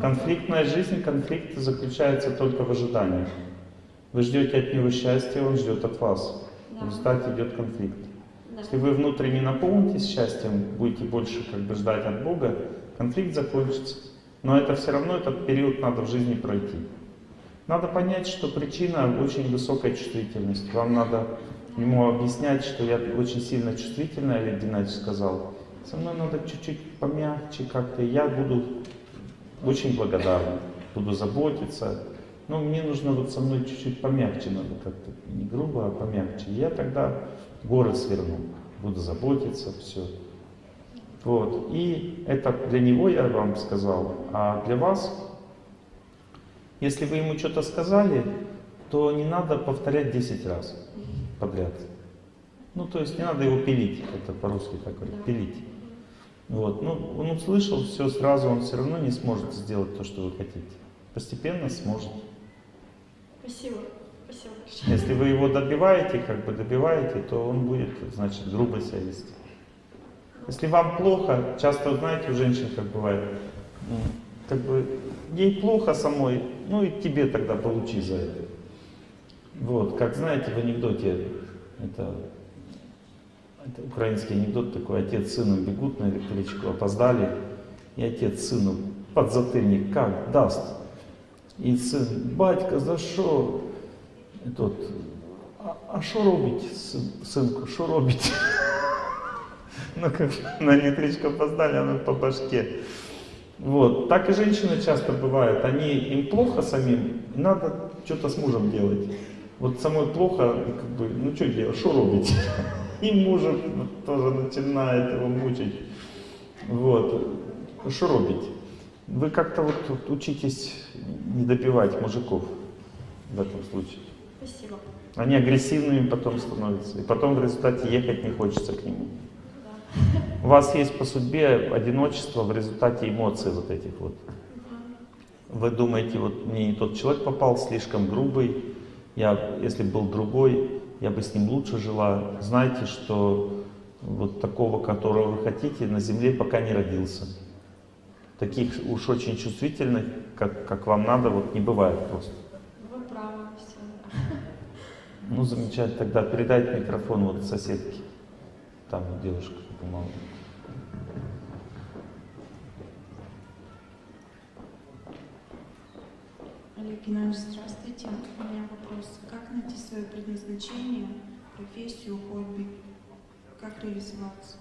Конфликтная жизнь, конфликт заключается только в ожидании. Вы ждете от него счастья, он ждет от вас. В результате идет конфликт. Если вы внутренне наполнитесь счастьем, будете больше как бы ждать от Бога, конфликт закончится. Но это все равно, этот период надо в жизни пройти. Надо понять, что причина очень высокая чувствительность. Вам надо ему объяснять, что я очень сильно чувствительная, Олег Геннадьевич сказал. Со мной надо чуть-чуть помягче как-то, я буду очень благодарен, буду заботиться. Но мне нужно вот со мной чуть-чуть помягче, надо как-то не грубо, а помягче. Я тогда горы сверну, буду заботиться, все. Вот. И это для него я вам сказал, а для вас если вы ему что-то сказали, то не надо повторять 10 раз подряд. Ну, то есть не надо его пилить, это по-русски так говорят, пилить. Вот. Ну, он услышал все сразу, он все равно не сможет сделать то, что вы хотите. Постепенно сможет. Спасибо. Спасибо Если вы его добиваете, как бы добиваете, то он будет, значит, грубо себя вести. Если вам плохо, часто, знаете, у женщин как бывает, как бы ей плохо самой, ну и тебе тогда получи за это. Вот, как знаете, в анекдоте, это, это украинский анекдот такой, отец с сыном бегут на электричку, опоздали, и отец сыну подзатыльник как даст. И сын, батька, за що? І тот, а що робить, синку, що робить? Ну, как на электричку опоздали, она по башке. Вот. Так и женщины часто бывают. Они, им плохо самим, надо что-то с мужем делать. Вот самой плохо, как бы, ну что делать, что робить? И мужем тоже начинает его мучить. Вот. Что робить? Вы как-то вот, вот учитесь не добивать мужиков в этом случае. Спасибо. Они агрессивными потом становятся. И потом в результате ехать не хочется к нему. У вас есть по судьбе одиночество в результате эмоций вот этих вот. Вы думаете, вот мне не тот человек попал, слишком грубый, я, если был другой, я бы с ним лучше жила. Знаете, что вот такого, которого вы хотите, на земле пока не родился. Таких уж очень чувствительных, как, как вам надо, вот не бывает просто. Вы правы, все. Ну, замечательно. Тогда передайте микрофон вот соседке. Там девушка помогла. Олег Геннадьевич, здравствуйте. У меня вопрос. Как найти свое предназначение, профессию, хобби? Как реализоваться?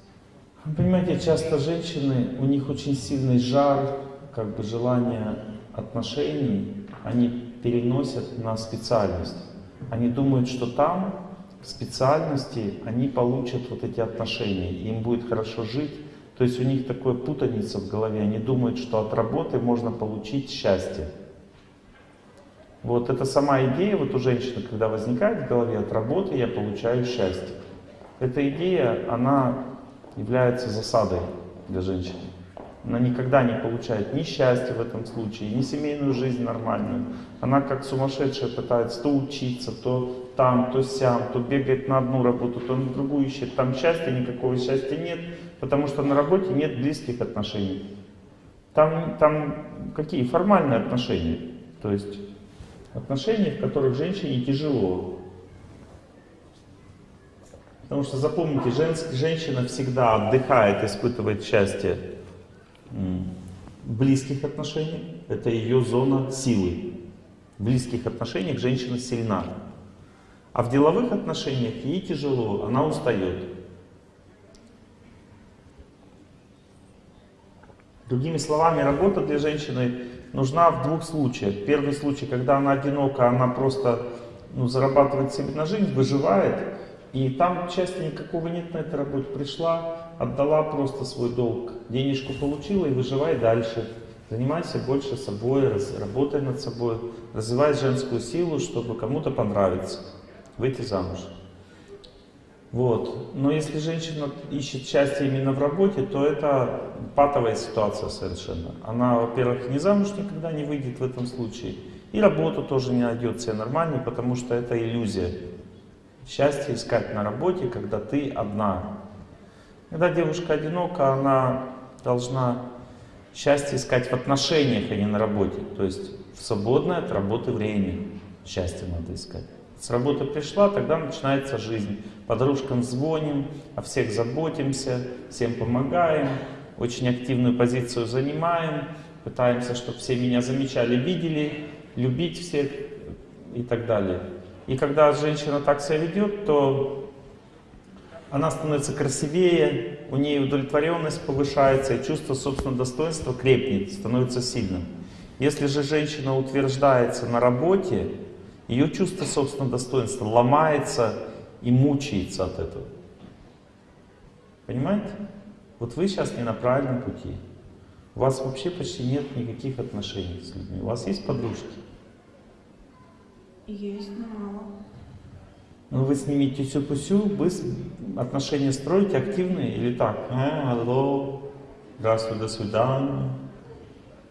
Вы понимаете, часто женщины, у них очень сильный жар, как бы желание отношений, они переносят на специальность. Они думают, что там, в специальности, они получат вот эти отношения, им будет хорошо жить. То есть у них такое путаница в голове, они думают, что от работы можно получить счастье. Вот это сама идея вот у женщины, когда возникает в голове от работы, я получаю счастье. Эта идея, она является засадой для женщины. Она никогда не получает ни счастья в этом случае, ни семейную жизнь нормальную. Она как сумасшедшая пытается то учиться, то там, то сям, то бегает на одну работу, то на другую ищет. Там счастья, никакого счастья нет, потому что на работе нет близких отношений. Там, там какие? Формальные отношения. То есть отношения, в которых женщине тяжело. Потому что запомните, женск, женщина всегда отдыхает, испытывает счастье близких отношениях. Это ее зона силы. В близких отношениях женщина сильна. А в деловых отношениях ей тяжело, она устает. Другими словами, работа для женщины нужна в двух случаях. Первый случай, когда она одинока, она просто ну, зарабатывает себе на жизнь, выживает, и там счастья никакого нет на этой работе. Пришла, отдала просто свой долг, денежку получила и выживай дальше. Занимайся больше собой, работай над собой, развивай женскую силу, чтобы кому-то понравиться, выйти замуж. Вот. Но если женщина ищет счастье именно в работе, то это патовая ситуация совершенно. Она, во-первых, не замуж никогда не выйдет в этом случае, и работу тоже не найдет себе нормальной, потому что это иллюзия. Счастье искать на работе, когда ты одна. Когда девушка одинока, она должна Счастье искать в отношениях, а не на работе. То есть в свободное от работы время счастье надо искать. С работы пришла, тогда начинается жизнь. Подружкам звоним, о всех заботимся, всем помогаем, очень активную позицию занимаем, пытаемся, чтобы все меня замечали, видели, любить всех и так далее. И когда женщина так себя ведет, то она становится красивее, у нее удовлетворенность повышается, и чувство собственного достоинства крепнет, становится сильным. Если же женщина утверждается на работе, ее чувство собственного достоинства ломается и мучается от этого. Понимаете? Вот вы сейчас не на правильном пути. У вас вообще почти нет никаких отношений с людьми. У вас есть подружки? Есть, но мало. Ну вы с ними тюсю-пусю, вы отношения строите активные или так? А, алло, здравствуй, до свидания.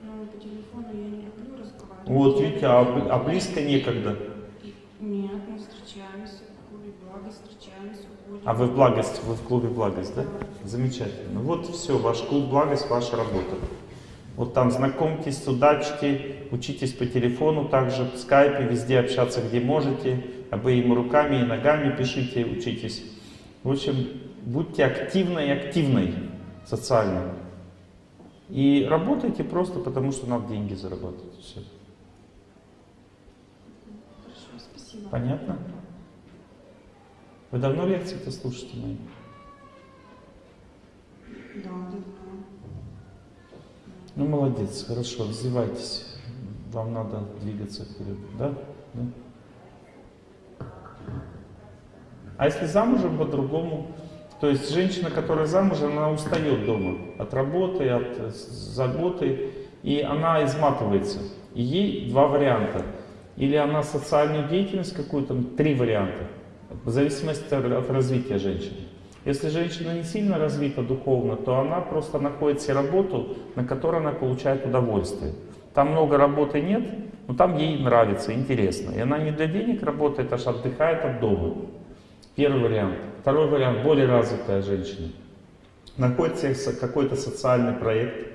Ну, по телефону я не люблю разговаривать. Вот видите, а, а близко некогда. И- Нет, мы встречаемся в клубе блага, встречаемся, уходим. А вы в благость, вы в клубе благость, да? Замечательно. Вот все, ваш клуб благость, ваша работа. Вот там знакомьтесь, судачьте, учитесь по телефону, также в скайпе, везде общаться, где можете, обеими руками и ногами пишите, учитесь. В общем, будьте активной и активной социально. И работайте просто потому, что надо деньги зарабатывать. Все. Хорошо, спасибо. Понятно? Вы давно лекции-то слушаете мои? Да, давно. Ну, молодец, хорошо, развивайтесь. Вам надо двигаться вперед, да? Да? А если замужем по-другому, то есть женщина, которая замужем, она устает дома от работы, от заботы, и она изматывается. И ей два варианта. Или она социальную деятельность какую-то, три варианта, в зависимости от развития женщины. Если женщина не сильно развита духовно, то она просто находит себе работу, на которой она получает удовольствие. Там много работы нет, но там ей нравится, интересно. И она не для денег работает, аж отдыхает от дома. Первый вариант. Второй вариант, более развитая женщина. Находит себе какой-то социальный проект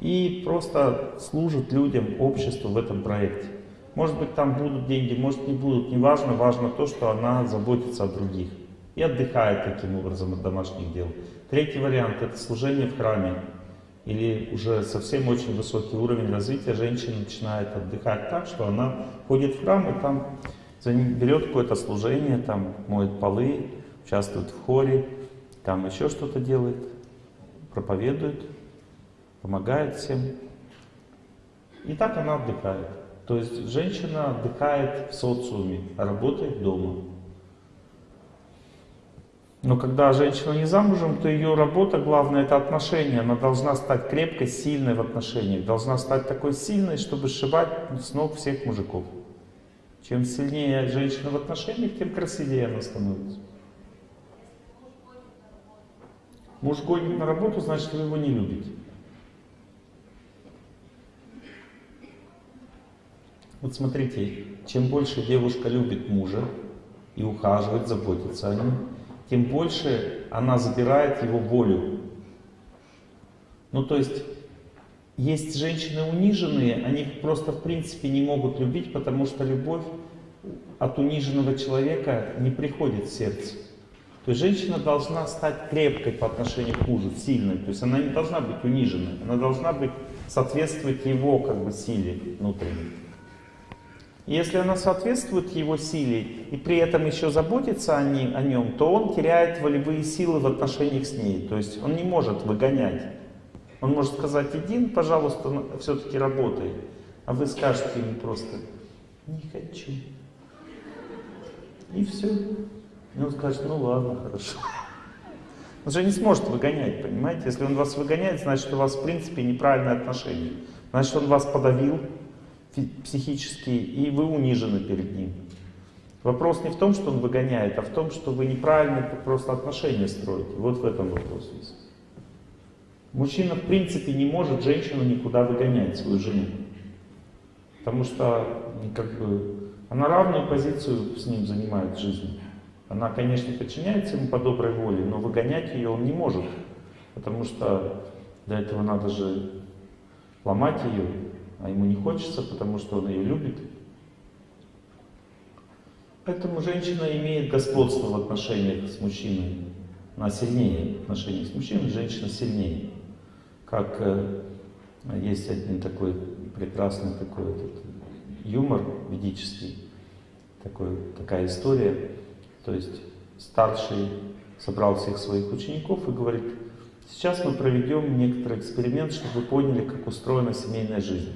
и просто служит людям, обществу в этом проекте. Может быть, там будут деньги, может не будут, неважно, важно то, что она заботится о других. И отдыхает таким образом от домашних дел. Третий вариант – это служение в храме. Или уже совсем очень высокий уровень развития женщина начинает отдыхать так, что она ходит в храм и там берет какое-то служение, там моет полы, участвует в хоре, там еще что-то делает, проповедует, помогает всем. И так она отдыхает. То есть женщина отдыхает в социуме, а работает дома. Но когда женщина не замужем, то ее работа главная это отношения. Она должна стать крепкой, сильной в отношениях. Должна стать такой сильной, чтобы сшибать с ног всех мужиков. Чем сильнее женщина в отношениях, тем красивее она становится. Муж гонит на работу, значит, вы его не любите. Вот смотрите, чем больше девушка любит мужа и ухаживает, заботится о нем, тем больше она забирает его волю. Ну, то есть, есть женщины униженные, они просто в принципе не могут любить, потому что любовь от униженного человека не приходит в сердце. То есть женщина должна стать крепкой по отношению к мужу, сильной. То есть она не должна быть униженной, она должна быть соответствовать его как бы силе внутренней. Если она соответствует его силе и при этом еще заботится о, ней- о нем, то он теряет волевые силы в отношениях с ней. То есть он не может выгонять. Он может сказать, иди, пожалуйста, все-таки работай. А вы скажете ему просто, не хочу. И все. И он скажет, ну ладно, хорошо. Он же не сможет выгонять, понимаете? Если он вас выгоняет, значит, у вас в принципе неправильное отношение. Значит, он вас подавил психически, и вы унижены перед ним. Вопрос не в том, что он выгоняет, а в том, что вы неправильно просто отношения строите. Вот в этом вопрос весь. Мужчина в принципе не может женщину никуда выгонять, свою жену. Потому что ну, как бы, она равную позицию с ним занимает в жизни. Она, конечно, подчиняется ему по доброй воле, но выгонять ее он не может. Потому что для этого надо же ломать ее, а ему не хочется, потому что он ее любит. Поэтому женщина имеет господство в отношениях с мужчиной. Она сильнее в отношениях с мужчиной, женщина сильнее. Как э, есть один такой прекрасный такой этот юмор ведический, такой, такая история. То есть старший собрал всех своих учеников и говорит, сейчас мы проведем некоторый эксперимент, чтобы вы поняли, как устроена семейная жизнь.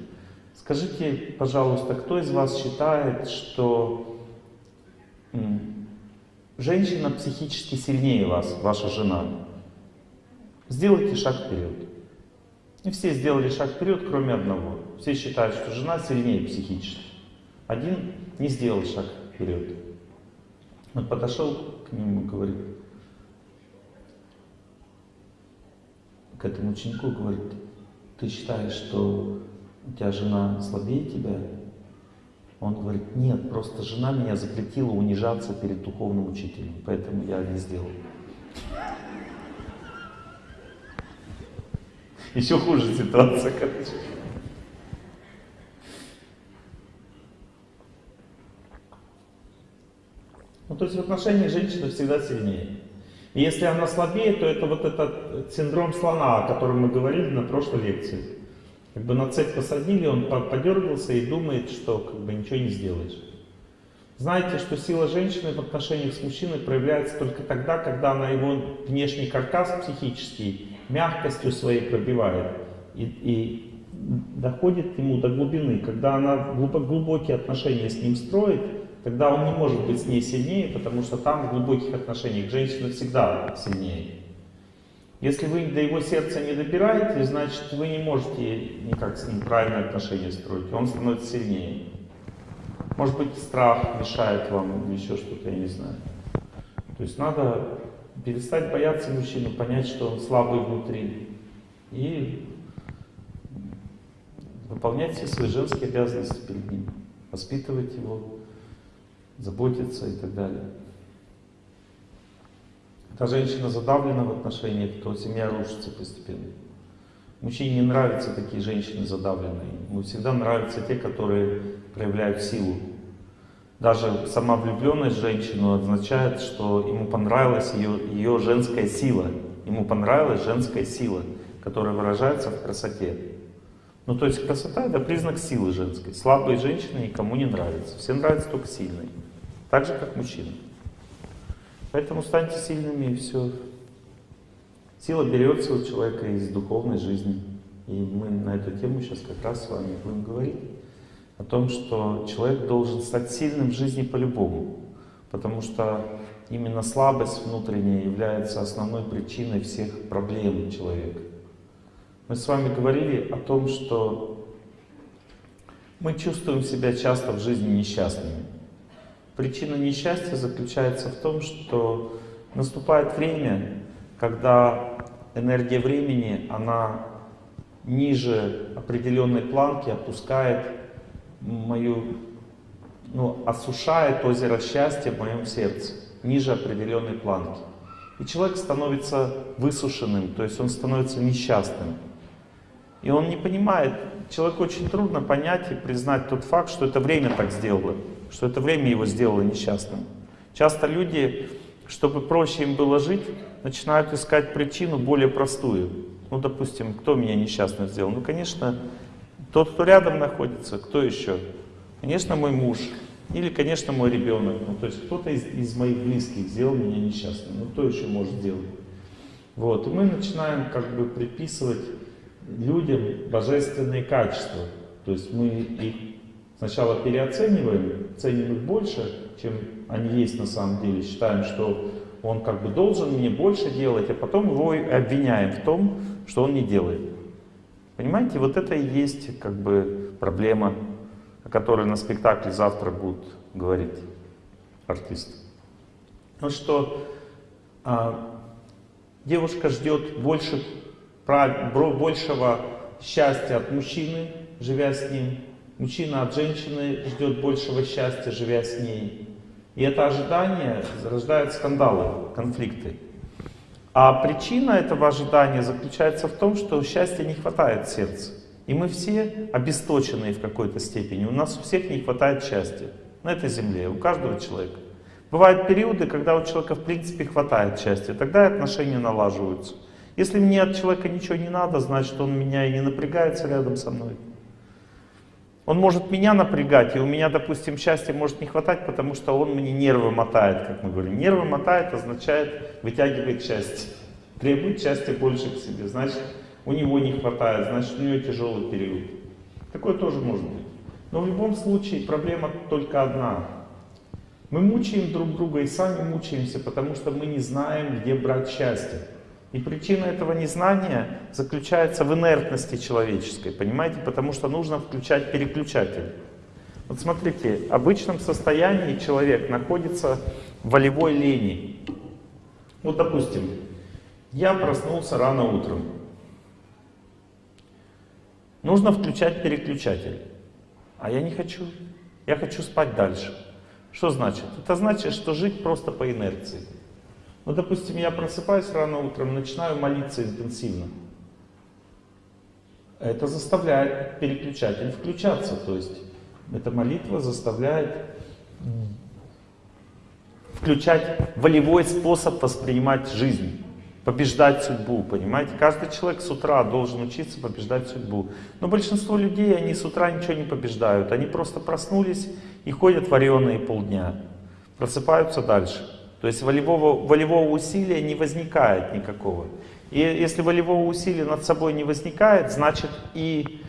Скажите, пожалуйста, кто из вас считает, что женщина психически сильнее вас, ваша жена? Сделайте шаг вперед. И все сделали шаг вперед, кроме одного. Все считают, что жена сильнее психически. Один не сделал шаг вперед. Он подошел к нему и говорит, к этому ученику, говорит, ты считаешь, что у тебя жена слабее тебя? Он говорит, нет, просто жена меня запретила унижаться перед духовным учителем, поэтому я не сделал. Еще хуже ситуация, короче. Ну, то есть в отношениях женщина всегда сильнее. И если она слабее, то это вот этот синдром слона, о котором мы говорили на прошлой лекции. Как бы на цепь посадили, он по- подергался и думает, что как бы ничего не сделаешь. Знаете, что сила женщины в отношениях с мужчиной проявляется только тогда, когда она его внешний каркас психический мягкостью своей пробивает и, и доходит ему до глубины. Когда она глубо- глубокие отношения с ним строит, тогда он не может быть с ней сильнее, потому что там в глубоких отношениях женщина всегда сильнее. Если вы до его сердца не добираете, значит вы не можете никак с ним правильные отношения строить. Он становится сильнее. Может быть страх мешает вам или еще что-то, я не знаю. То есть надо перестать бояться мужчину, понять, что он слабый внутри. И выполнять все свои женские обязанности перед ним. Воспитывать его, заботиться и так далее. Когда женщина задавлена в отношениях, то семья рушится постепенно. Мужчине не нравятся такие женщины задавленные. Ему всегда нравятся те, которые проявляют силу. Даже сама влюбленность в женщину означает, что ему понравилась ее, ее женская сила. Ему понравилась женская сила, которая выражается в красоте. Ну, то есть красота — это признак силы женской. Слабые женщины никому не нравятся. Всем нравятся только сильные. Так же, как мужчины. Поэтому станьте сильными и все. Сила берется у человека из духовной жизни. И мы на эту тему сейчас как раз с вами будем говорить. О том, что человек должен стать сильным в жизни по-любому. Потому что именно слабость внутренняя является основной причиной всех проблем человека. Мы с вами говорили о том, что мы чувствуем себя часто в жизни несчастными. Причина несчастья заключается в том, что наступает время, когда энергия времени, она ниже определенной планки опускает мою, ну, осушает озеро счастья в моем сердце, ниже определенной планки. И человек становится высушенным, то есть он становится несчастным. И он не понимает, человеку очень трудно понять и признать тот факт, что это время так сделало, что это время его сделало несчастным. Часто люди, чтобы проще им было жить, начинают искать причину более простую. Ну, допустим, кто меня несчастным сделал? Ну, конечно, тот, кто рядом находится, кто еще? Конечно, мой муж. Или, конечно, мой ребенок. Ну, то есть кто-то из, из моих близких сделал меня несчастным. Ну, кто еще может сделать? Вот. И мы начинаем как бы приписывать людям божественные качества. То есть мы их сначала переоцениваем, ценим их больше, чем они есть на самом деле. Считаем, что он как бы должен мне больше делать, а потом его обвиняем в том, что он не делает. Понимаете, вот это и есть как бы проблема, о которой на спектакле завтра будут говорить артисты. Ну что а, девушка ждет больше, большего счастья от мужчины, живя с ним. Мужчина от женщины ждет большего счастья, живя с ней. И это ожидание рождает скандалы, конфликты. А причина этого ожидания заключается в том, что счастья не хватает в сердце. И мы все обесточенные в какой-то степени. У нас у всех не хватает счастья на этой земле, у каждого человека. Бывают периоды, когда у человека в принципе хватает счастья, тогда отношения налаживаются. Если мне от человека ничего не надо, значит он меня и не напрягается рядом со мной. Он может меня напрягать, и у меня, допустим, счастья может не хватать, потому что он мне нервы мотает, как мы говорим. Нервы мотает означает вытягивает счастье. Требует счастья больше к себе. Значит, у него не хватает, значит, у него тяжелый период. Такое тоже может быть. Но в любом случае проблема только одна. Мы мучаем друг друга и сами мучаемся, потому что мы не знаем, где брать счастье. И причина этого незнания заключается в инертности человеческой, понимаете? Потому что нужно включать переключатель. Вот смотрите, в обычном состоянии человек находится в волевой лени. Вот, допустим, я проснулся рано утром. Нужно включать переключатель. А я не хочу. Я хочу спать дальше. Что значит? Это значит, что жить просто по инерции. Ну, допустим, я просыпаюсь рано утром, начинаю молиться интенсивно. Это заставляет переключатель включаться. То есть эта молитва заставляет включать волевой способ воспринимать жизнь побеждать судьбу, понимаете? Каждый человек с утра должен учиться побеждать судьбу. Но большинство людей, они с утра ничего не побеждают. Они просто проснулись и ходят вареные полдня. Просыпаются дальше. То есть волевого, волевого усилия не возникает никакого. И если волевого усилия над собой не возникает, значит и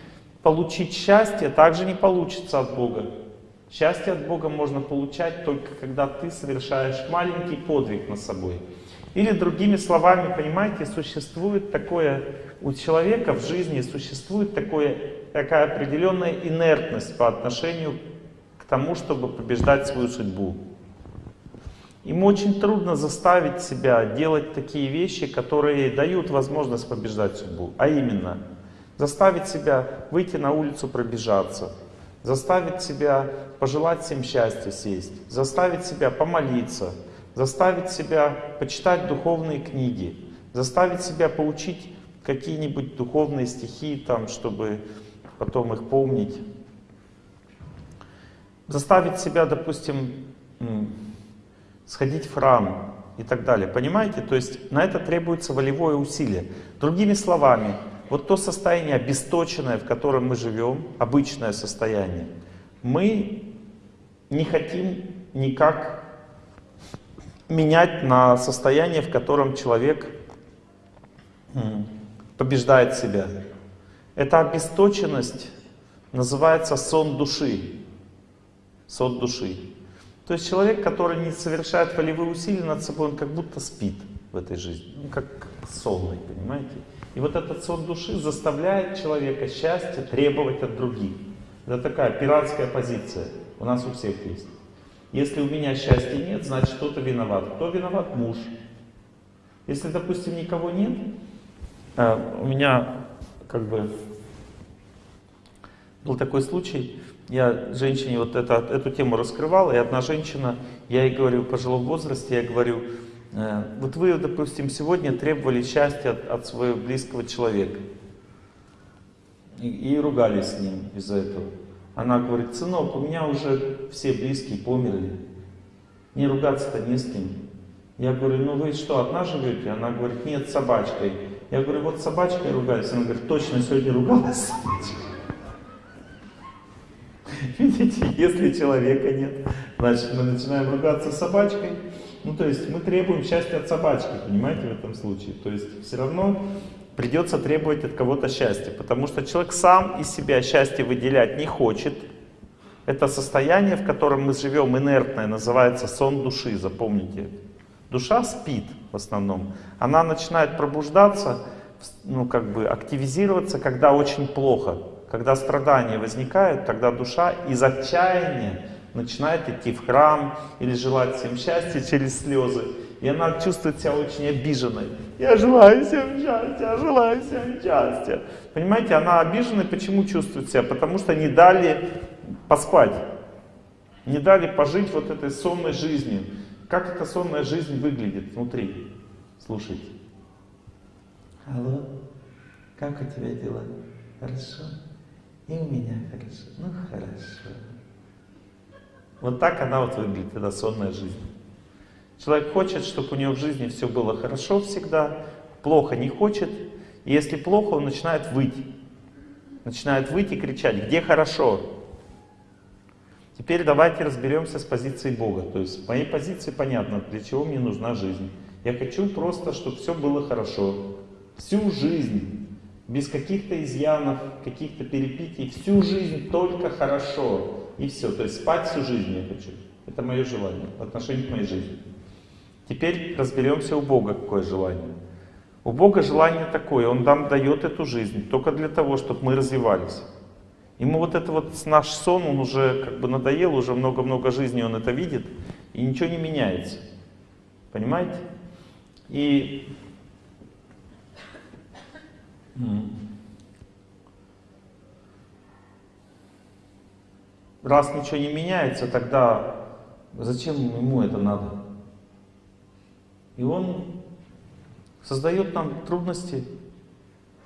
получить счастье также не получится от Бога. Счастье от Бога можно получать только когда ты совершаешь маленький подвиг над собой. Или другими словами, понимаете, существует такое, у человека в жизни существует такое, такая определенная инертность по отношению к тому, чтобы побеждать свою судьбу. Ему очень трудно заставить себя делать такие вещи, которые дают возможность побеждать судьбу. А именно, заставить себя выйти на улицу пробежаться, заставить себя пожелать всем счастья сесть, заставить себя помолиться, заставить себя почитать духовные книги, заставить себя поучить какие-нибудь духовные стихи, там, чтобы потом их помнить. Заставить себя, допустим, сходить в храм и так далее. Понимаете? То есть на это требуется волевое усилие. Другими словами, вот то состояние обесточенное, в котором мы живем, обычное состояние, мы не хотим никак менять на состояние, в котором человек побеждает себя. Эта обесточенность называется сон души. Сон души. То есть человек, который не совершает волевые усилия над собой, он как будто спит в этой жизни. Ну, как сонный, понимаете? И вот этот сон души заставляет человека счастье требовать от других. Это такая пиратская позиция. У нас у всех есть. Если у меня счастья нет, значит кто-то виноват. Кто виноват? Муж. Если, допустим, никого нет, а, у меня как бы был такой случай, я женщине вот это, эту тему раскрывал, и одна женщина, я ей говорю, в пожилом возрасте, я говорю, «Э, вот вы, допустим, сегодня требовали счастья от, от своего близкого человека. И, и ругались с ним из-за этого. Она говорит, сынок, у меня уже все близкие померли. Не ругаться-то не с кем. Я говорю, ну вы что, одна живете? Она говорит, нет, с собачкой. Я говорю, вот с собачкой ругались. Она говорит, точно, сегодня ругалась с собачкой. Видите, если человека нет, значит мы начинаем ругаться с собачкой. Ну, то есть мы требуем счастья от собачки, понимаете, в этом случае. То есть все равно придется требовать от кого-то счастья, потому что человек сам из себя счастье выделять не хочет. Это состояние, в котором мы живем, инертное, называется сон души, запомните. Душа спит в основном. Она начинает пробуждаться, ну как бы активизироваться, когда очень плохо. Когда страдания возникают, тогда душа из отчаяния начинает идти в храм или желать всем счастья через слезы. И она чувствует себя очень обиженной. Я желаю всем счастья, я желаю всем счастья. Понимаете, она обиженная, почему чувствует себя? Потому что не дали поспать. Не дали пожить вот этой сонной жизнью. Как эта сонная жизнь выглядит внутри? Слушайте. Алло, как у тебя дела? хорошо, и у меня хорошо, ну хорошо. Вот так она вот выглядит, эта сонная жизнь. Человек хочет, чтобы у него в жизни все было хорошо всегда, плохо не хочет. И если плохо, он начинает выть. Начинает выть и кричать, где хорошо? Теперь давайте разберемся с позиции Бога. То есть с моей позиции понятно, для чего мне нужна жизнь. Я хочу просто, чтобы все было хорошо. Всю жизнь, без каких-то изъянов, каких-то перепитий, всю жизнь только хорошо. И все. То есть спать всю жизнь я хочу. Это мое желание в отношении к моей жизни. Теперь разберемся у Бога, какое желание. У Бога желание такое, Он нам дает эту жизнь только для того, чтобы мы развивались. Ему вот это вот наш сон, он уже как бы надоел, уже много-много жизней он это видит, и ничего не меняется. Понимаете? И раз ничего не меняется, тогда зачем ему это надо? И он создает нам трудности.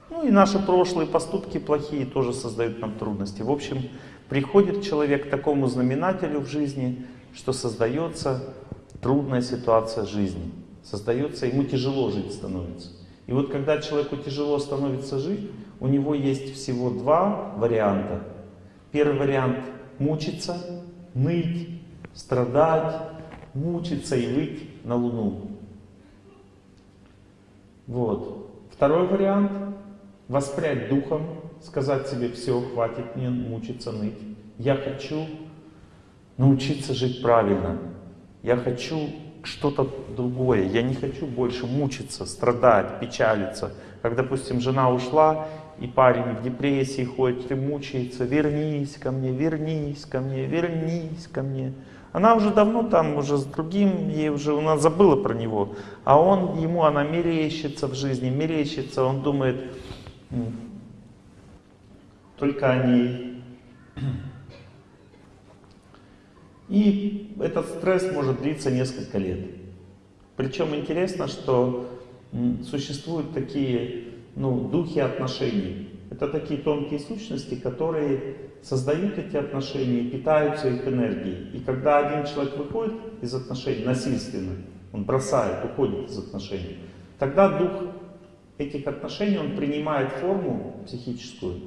Ну и наши прошлые поступки плохие тоже создают нам трудности. В общем, приходит человек к такому знаменателю в жизни, что создается трудная ситуация жизни. Создается, ему тяжело жить становится. И вот когда человеку тяжело становится жить, у него есть всего два варианта. Первый вариант — мучиться, ныть, страдать, мучиться и выть на Луну. Вот. Второй вариант — воспрять духом, сказать себе, все, хватит мне мучиться, ныть. Я хочу научиться жить правильно. Я хочу что-то другое. Я не хочу больше мучиться, страдать, печалиться. Как, допустим, жена ушла, и парень в депрессии ходит и мучается. Вернись ко мне, вернись ко мне, вернись ко мне. Она уже давно там, уже с другим, ей уже, она забыла про него. А он, ему она мерещится в жизни, мерещится, он думает только о ней. И этот стресс может длиться несколько лет. Причем интересно, что существуют такие ну, духи отношений. Это такие тонкие сущности, которые создают эти отношения и питаются их энергией. И когда один человек выходит из отношений насильственно, он бросает, уходит из отношений, тогда дух этих отношений, он принимает форму психическую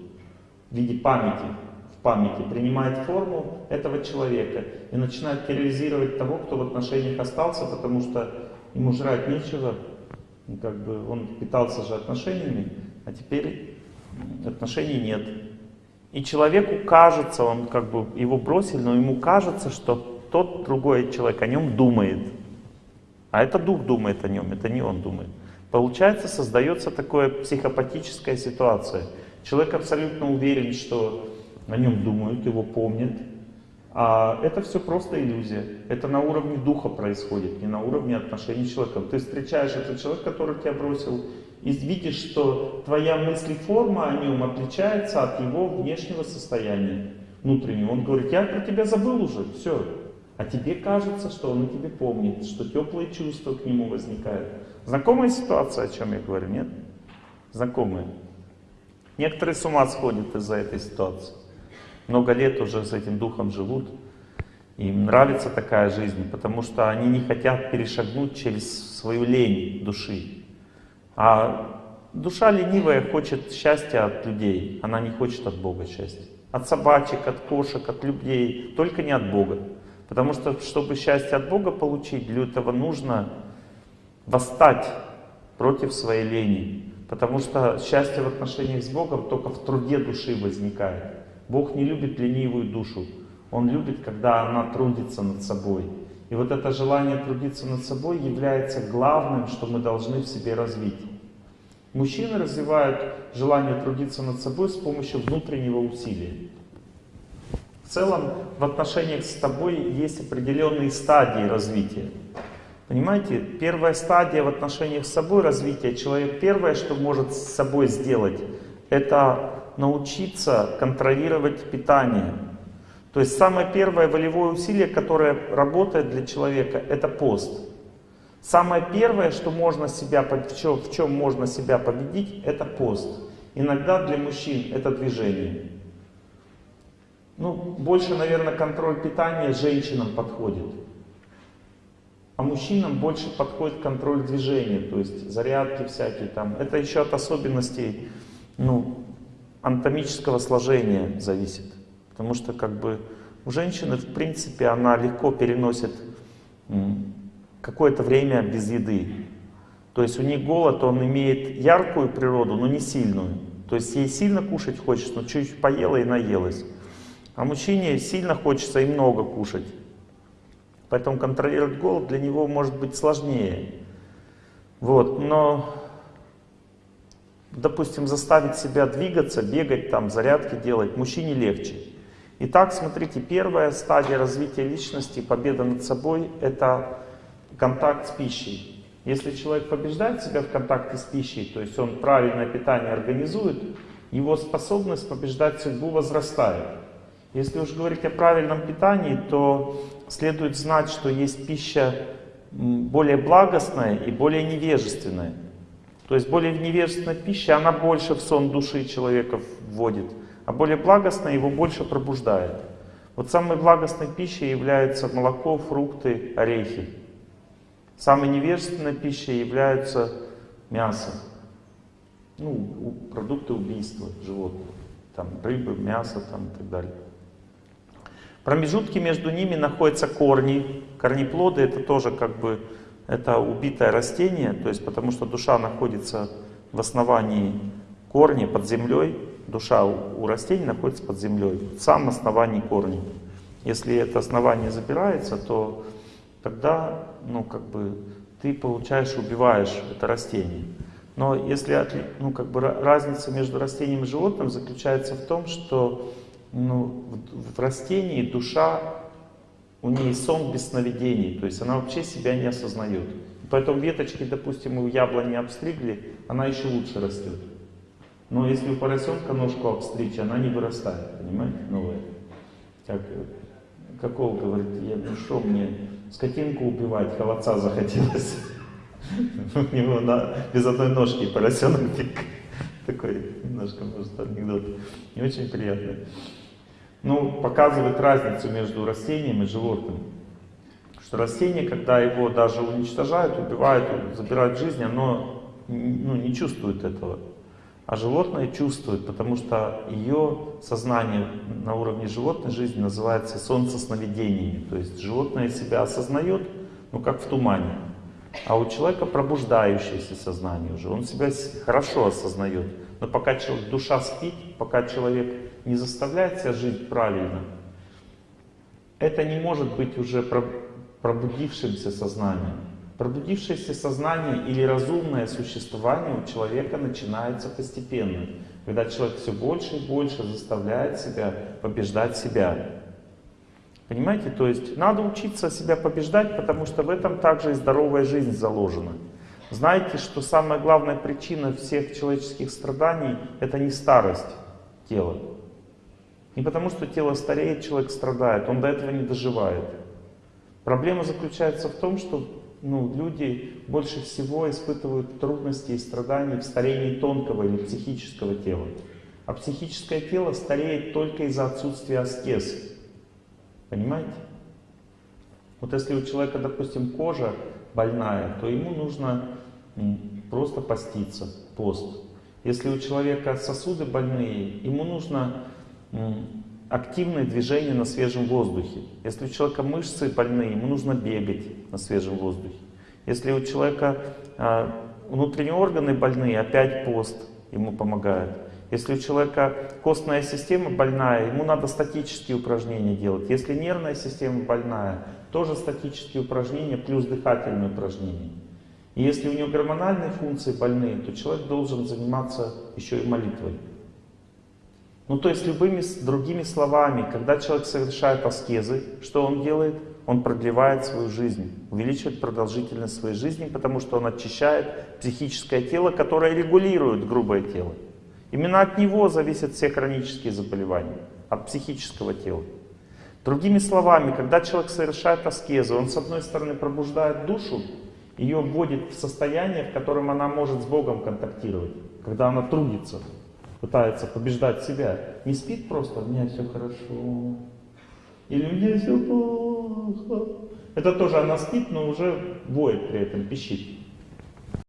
в виде памяти, памяти, принимает форму этого человека и начинает терроризировать того, кто в отношениях остался, потому что ему жрать нечего, как бы он питался же отношениями, а теперь отношений нет. И человеку кажется, он как бы его бросили, но ему кажется, что тот другой человек о нем думает. А это дух думает о нем, это не он думает. Получается, создается такая психопатическая ситуация. Человек абсолютно уверен, что о нем думают, его помнят. А это все просто иллюзия. Это на уровне духа происходит, не на уровне отношений с человеком. Ты встречаешь этого человека, который тебя бросил, и видишь, что твоя мысль форма о нем отличается от его внешнего состояния внутреннего. Он говорит, я про тебя забыл уже, все. А тебе кажется, что он о тебе помнит, что теплые чувства к нему возникают. Знакомая ситуация, о чем я говорю, нет? Знакомая. Некоторые с ума сходят из-за этой ситуации. Много лет уже с этим духом живут. Им нравится такая жизнь, потому что они не хотят перешагнуть через свою лень души. А душа ленивая хочет счастья от людей, она не хочет от Бога счастья. От собачек, от кошек, от людей, только не от Бога. Потому что, чтобы счастье от Бога получить, для этого нужно восстать против своей лени. Потому что счастье в отношениях с Богом только в труде души возникает. Бог не любит ленивую душу. Он любит, когда она трудится над собой. И вот это желание трудиться над собой является главным, что мы должны в себе развить. Мужчины развивают желание трудиться над собой с помощью внутреннего усилия. В целом, в отношениях с тобой есть определенные стадии развития. Понимаете, первая стадия в отношениях с собой развития, человек первое, что может с собой сделать, это научиться контролировать питание. То есть самое первое волевое усилие, которое работает для человека, это пост. Самое первое, что можно себя, в чем, в чем можно себя победить, это пост. Иногда для мужчин это движение. Ну, больше, наверное, контроль питания женщинам подходит. А мужчинам больше подходит контроль движения, то есть зарядки всякие там. Это еще от особенностей ну, анатомического сложения зависит. Потому что как бы у женщины, в принципе, она легко переносит какое-то время без еды. То есть у них голод, он имеет яркую природу, но не сильную. То есть ей сильно кушать хочется, но чуть-чуть поела и наелась. А мужчине сильно хочется и много кушать. Поэтому контролировать голод для него может быть сложнее. Вот, но, допустим, заставить себя двигаться, бегать, там, зарядки делать, мужчине легче. Итак, смотрите, первая стадия развития личности, победа над собой, это контакт с пищей. Если человек побеждает себя в контакте с пищей, то есть он правильное питание организует, его способность побеждать судьбу возрастает. Если уж говорить о правильном питании, то следует знать, что есть пища более благостная и более невежественная. То есть более невежественная пища, она больше в сон души человека вводит, а более благостная его больше пробуждает. Вот самой благостной пищей являются молоко, фрукты, орехи. Самой невежественной пищей являются мясо, ну, продукты убийства животных, там рыбы, мясо там, и так далее. Промежутки между ними находятся корни. Корнеплоды это тоже как бы это убитое растение, то есть потому что душа находится в основании корней под землей, душа у, растений находится под землей, в самом основании корней. Если это основание забирается, то тогда, ну, как бы, ты получаешь, убиваешь это растение. Но если, ну, как бы, разница между растением и животным заключается в том, что ну, в растении душа, у нее сон без сновидений, то есть она вообще себя не осознает. Поэтому веточки, допустим, у яблони обстригли, она еще лучше растет. Но если у поросенка ножку обстричь, она не вырастает, понимаете, новая. Как, какого, говорит, я, ну что мне, скотинку убивать, холодца захотелось. У него без одной ножки поросенок такой немножко, может, анекдот. Не очень приятный ну, показывает разницу между растением и животным. Что растение, когда его даже уничтожают, убивают, забирают жизнь, оно ну, не чувствует этого. А животное чувствует, потому что ее сознание на уровне животной жизни называется солнцесновидениями. То есть животное себя осознает, ну как в тумане. А у человека пробуждающееся сознание уже, он себя хорошо осознает. Но пока человек, душа спит, пока человек не заставляет себя жить правильно, это не может быть уже пробудившимся сознанием. Пробудившееся сознание или разумное существование у человека начинается постепенно, когда человек все больше и больше заставляет себя побеждать себя. Понимаете, то есть надо учиться себя побеждать, потому что в этом также и здоровая жизнь заложена. Знаете, что самая главная причина всех человеческих страданий — это не старость тела. Не потому, что тело стареет, человек страдает, он до этого не доживает. Проблема заключается в том, что ну, люди больше всего испытывают трудности и страдания в старении тонкого или психического тела. А психическое тело стареет только из-за отсутствия аскез. Понимаете? Вот если у человека, допустим, кожа больная, то ему нужно просто поститься, пост. Если у человека сосуды больные, ему нужно активное движение на свежем воздухе. Если у человека мышцы больные, ему нужно бегать на свежем воздухе. Если у человека а, внутренние органы больные, опять пост ему помогает. Если у человека костная система больная, ему надо статические упражнения делать. Если нервная система больная, тоже статические упражнения плюс дыхательные упражнения. И если у него гормональные функции больные, то человек должен заниматься еще и молитвой. Ну то есть любыми другими словами, когда человек совершает аскезы, что он делает? Он продлевает свою жизнь, увеличивает продолжительность своей жизни, потому что он очищает психическое тело, которое регулирует грубое тело. Именно от него зависят все хронические заболевания, от психического тела. Другими словами, когда человек совершает аскезы, он с одной стороны пробуждает душу, ее вводит в состояние, в котором она может с Богом контактировать, когда она трудится. пытается побеждать себя. Не спит просто, у меня все хорошо. Или у меня все плохо. Это тоже она спит, но уже воет при этом, пищит.